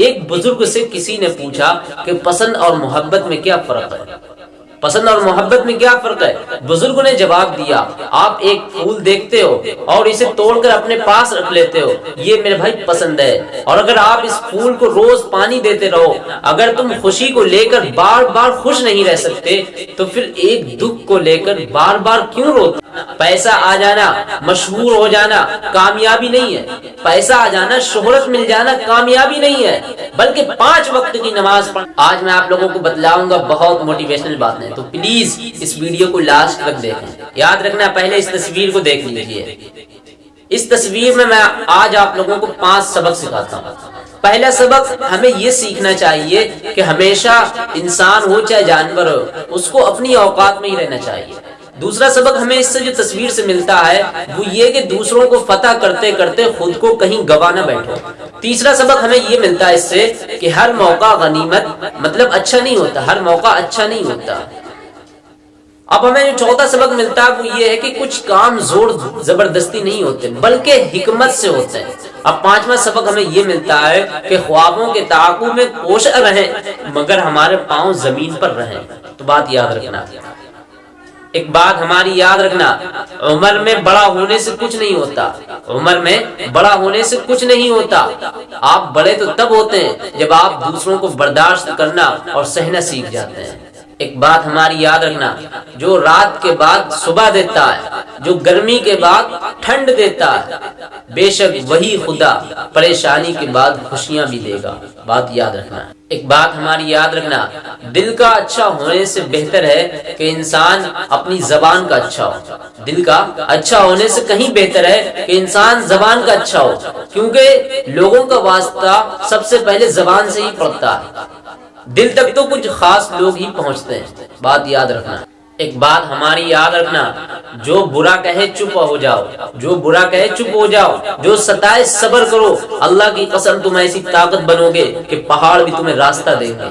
एक बुज़ुर्ग से किसी ने पूछा कि पसंद और मोहब्बत में क्या फ़र्क है? पसंद और मोहब्बत में क्या फ़र्क है? बुज़ुर्ग ने जवाब दिया, आप एक फूल देखते हो और इसे तोड़कर अपने पास रख लेते हो। ये मेरे भाई पसंद है। और अगर आप इस फूल को रोज पानी देते रहो, अगर तुम खुशी को लेकर बार बार खुश नहीं रह सकते तो फिर एक दुख को लेकर बार बार क्यों रोते पैसा आ जाना मशहूर हो जाना कामयाबी नहीं है। पैसा आ जाना शोहरत मिल जाना कामयाबी नहीं है। बल्कि पाँच वक्त की नमाज़ पढ़ आज मैं आप लोगों को बतलाऊँगा बहुत मोटिवेशनल बात है। तो प्लीज़ इस वीडियो को लास्ट तक देखें। याद रखना, पहले इस तस्वीर को देख लीजिए। इस तस्वीर में मैं आज आप लोगों को पाँच सबक सिखाता हूँ। पहला सबक, हमें ये सीखना चाहिए कि हमेशा इंसान हो चाहे जानवर हो, उसको अपनी औकात में ही रहना चाहिए। दूसरा सबक हमें इससे जो तस्वीर से मिलता है, वो ये कि दूसरों को फतह करते करते खुद को कहीं गवा ना बैठो। तीसरा सबक हमें ये मिलता है इससे कि हर मौका गनीमत मतलब अच्छा नहीं होता, हर मौका अच्छा नहीं होता। अब हमें जो चौथा सबक मिलता है, वो ये है कि कुछ काम ज़ोर ज़बरदस्ती नहीं होते, बल्कि हिकमत से होते हैं। अब पांचवा सबक हमें ये मिलता है कि ख्वाबों के ताकू में कोश रहे, मगर हमारे पाँव ज़मीन पर रहे। तो बात याद रखना। एक बात हमारी याद रखना, उम्र में बड़ा होने से कुछ नहीं होता। उम्र में बड़ा होने से कुछ नहीं होता। आप बड़े तो तब होते हैं जब आप दूसरों को बर्दाश्त करना और सहना सीख जाते हैं। एक बात हमारी याद रखना, जो रात के बाद सुबह देता है, जो गर्मी के बाद ठंड देता है, बेशक वही खुदा परेशानी के बाद खुशियाँ भी देगा। बात याद रखना। एक बात हमारी याद रखना, दिल का अच्छा होने से बेहतर है कि इंसान अपनी जबान का अच्छा हो। दिल का अच्छा होने से कहीं बेहतर है कि इंसान जबान का अच्छा हो, क्योंकि लोगों का वास्ता सबसे पहले जबान से ही पड़ता है। दिल तक तो कुछ खास लोग ही पहुँचते हैं। बात याद रखना। एक बात हमारी याद रखना, जो बुरा कहे चुप हो जाओ, जो बुरा कहे चुप हो जाओ, जो सताए सबर करो, अल्लाह की कसम तुम ऐसी ताकत बनोगे कि पहाड़ भी तुम्हें रास्ता देंगे।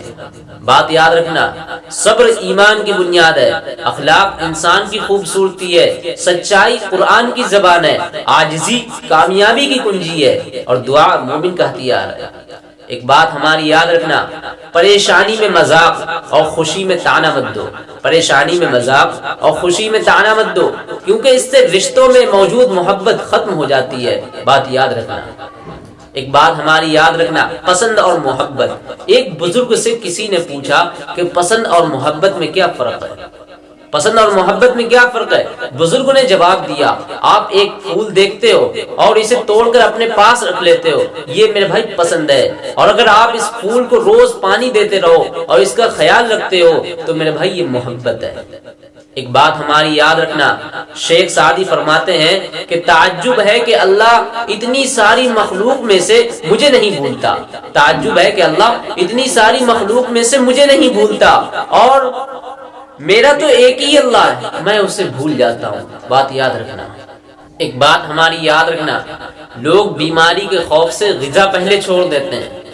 बात याद रखना, सब्र ईमान की बुनियाद है, अखलाक इंसान की खूबसूरती है, सच्चाई कुरान की जबान है, आजजी, कामयाबी की कुंजी है, और दुआ मोमिन का हथियार है। एक बात हमारी याद रखना, परेशानी में मज़ाक और खुशी में ताना मत दो। परेशानी में मज़ाक और खुशी में ताना मत दो, क्योंकि इससे रिश्तों में मौजूद मोहब्बत खत्म हो जाती है। बात याद रखना। एक बात हमारी याद रखना, पसंद और मोहब्बत। एक बुज़ुर्ग से किसी ने पूछा कि पसंद और मोहब्बत में क्या फ़र्क है? पसंद और मोहब्बत में क्या फ़र्क है? बुज़ुर्ग ने जवाब दिया, आप एक फूल देखते हो और इसे तोड़कर अपने पास रख लेते हो, ये मेरे भाई पसंद है। और अगर आप इस फूल को रोज पानी देते रहो और इसका ख्याल रखते हो तो मेरे भाई ये मोहब्बत है। एक बात हमारी याद रखना, शेख सादी फरमाते हैं कि ताज्जुब है कि अल्लाह इतनी सारी मखलूक में से मुझे नहीं भूलता। ताज्जुब है कि अल्लाह इतनी सारी मखलूक में से मुझे नहीं भूलता। और मेरा तो एक ही अल्लाह है, मैं उसे भूल जाता हूँ। बात याद रखना। एक बात हमारी याद रखना, लोग बीमारी के खौफ से गजा पहले छोड़ देते हैं।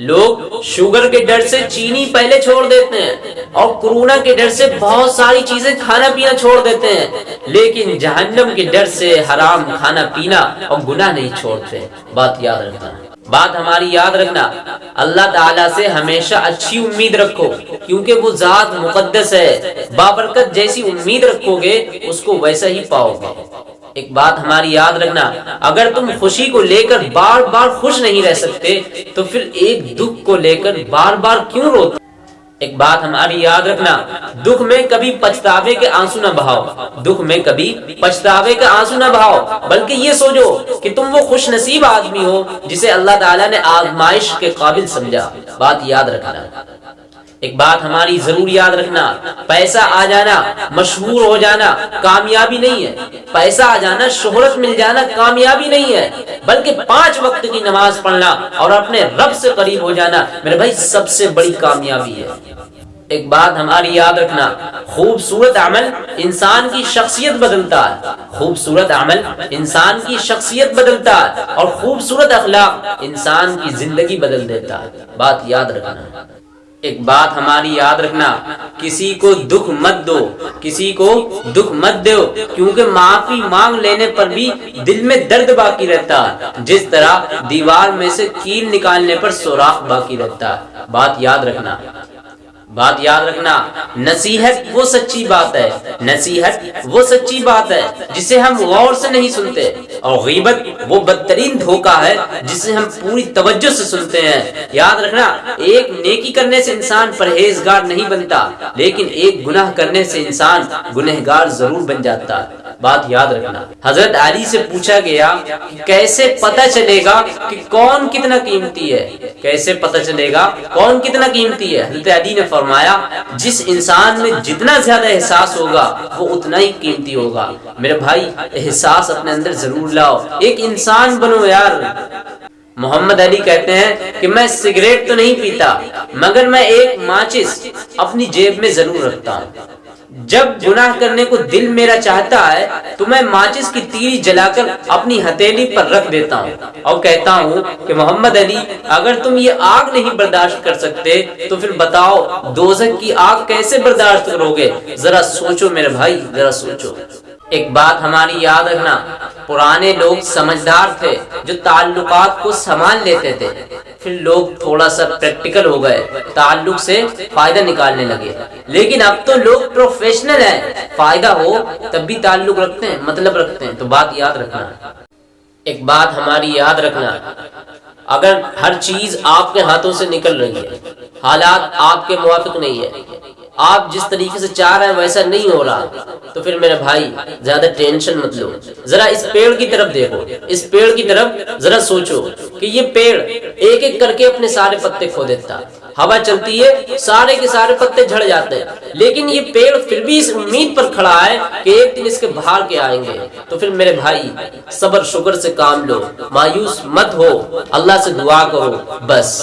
लोग शुगर के डर से चीनी पहले छोड़ देते हैं और कोरोना के डर से बहुत सारी चीज़ें खाना पीना छोड़ देते हैं। लेकिन जहन्नम के डर से हराम खाना पीना और गुना नहीं छोड़ते। बात याद रखना। बात हमारी याद रखना। अल्लाह ताला से हमेशा अच्छी उम्मीद रखो, क्योंकि वो जात मुकद्दस है। बाबरकत जैसी उम्मीद रखोगे, उसको वैसा ही पाओगे। एक बात हमारी याद रखना, अगर तुम खुशी को लेकर बार बार खुश नहीं रह सकते तो फिर एक दुख को लेकर बार बार क्यों रोते एक बात हमारी याद रखना, दुख में कभी पछतावे के आँसू न बहाओ, दुख में कभी पछतावे के आँसू न बहाओ, बल्कि ये सोचो कि तुम वो खुश नसीब आदमी हो जिसे अल्लाह ताला ने आजमाइश के काबिल समझा। बात याद रखना। एक बात हमारी ज़रूर याद रखना, पैसा आ जाना, मशहूर हो जाना, कामयाबी नहीं है। पैसा आ जाना, शोहरत मिल जाना, कामयाबी नहीं है। बल्कि पाँच वक्त की नमाज़ पढ़ना और अपने रब से करीब हो जाना, मेरे भाई, सबसे बड़ी कामयाबी है। एक बात हमारी याद रखना, खूबसूरत अमल इंसान की शख्सियत बदलता है। खूबसूरत अमल इंसान की शख्सियत बदलता है और खूबसूरत अखलाक इंसान की ज़िंदगी बदल देता है। बात याद रखना। एक बात हमारी याद रखना, किसी को दुख मत दो, किसी को दुख मत दो, क्योंकि माफ़ी मांग लेने पर भी दिल में दर्द बाकी रहता है। जिस तरह दीवार में से कील निकालने पर सुराख बाकी रहता है। बात याद रखना बात याद रखना, नसीहत वो सच्ची बात है, नसीहत वो सच्ची बात है, जिसे हम गौर से नहीं सुनते, और गीबत वो बदतरीन धोखा है, जिसे हम पूरी तवज्जो से सुनते हैं। याद रखना, एक नेकी करने से इंसान परहेजगार नहीं बनता, लेकिन एक गुनाह करने से इंसान गुनहगार ज़रूर बन जाता। है बात याद रखना। हज़रत अली से पूछा गया कि कैसे पता चलेगा कि कौन कितना कीमती है? कैसे पता चलेगा कौन कितना कीमती है? हज़रत अली ने फरमाया, जिस इंसान में जितना ज़्यादा एहसास होगा, वो उतना ही कीमती होगा। मेरे भाई, एहसास अपने अंदर ज़रूर लाओ। एक इंसान बनो यार। मोहम्मद अली कहते हैं कि मैं सिगरेट तो नहीं पीता, मगर मैं एक माचिस अपनी जेब में ज़रूर रखता हूँ। जब गुनाह करने को दिल मेरा चाहता है तो मैं माचिस की तीरी जलाकर अपनी हथेली पर रख देता हूँ। और कहता हूँ कि मोहम्मद अली, अगर तुम ये आग नहीं बर्दाश्त कर सकते तो फिर बताओ दोजक की आग कैसे बर्दाश्त करोगे? जरा सोचो मेरे भाई, जरा सोचो। एक बात हमारी याद रखना, पुराने लोग समझदार थे जो ताल्लुकात को संभाल लेते थे। फिर लोग थोड़ा सा प्रैक्टिकल हो गए, ताल्लुक से फ़ायदा निकालने लगे। लेकिन अब तो लोग प्रोफेशनल हैं। फ़ायदा हो, तब भी ताल्लुक रखते हैं मतलब रखते हैं। तो बात याद रखना। एक बात हमारी याद रखना। अगर हर चीज़ आपके हाथों से निकल रही है, हालात आपके मुआफिक नहीं है आप जिस तरीके से चाह रहे हैं, वैसा नहीं हो रहा। तो फिर मेरे भाई, ज़्यादा टेंशन मत लो। जरा इस पेड़ की तरफ़ देखो। इस पेड़ की तरफ़ जरा सोचो कि ये पेड़ एक एक करके अपने सारे पत्ते खो देता। हवा चलती है, सारे के सारे पत्ते झड़ जाते हैं। लेकिन ये पेड़ फिर भी इस उम्मीद पर खड़ा है कि एक दिन इसके बाहर के आएँगे। तो फिर मेरे भाई सबर शुगर से काम लो। मायूस मत हो। अल्लाह से दुआ करो। बस।